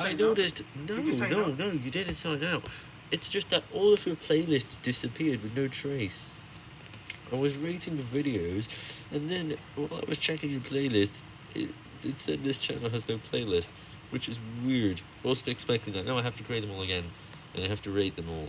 I noticed. Oh, no, no, no? no, you didn't sign out. It's just that all of your playlists disappeared with no trace. I was rating the videos, and then while I was checking your playlists, it, it said this channel has no playlists, which is weird. I wasn't expecting that. Now I have to create them all again, and I have to rate them all.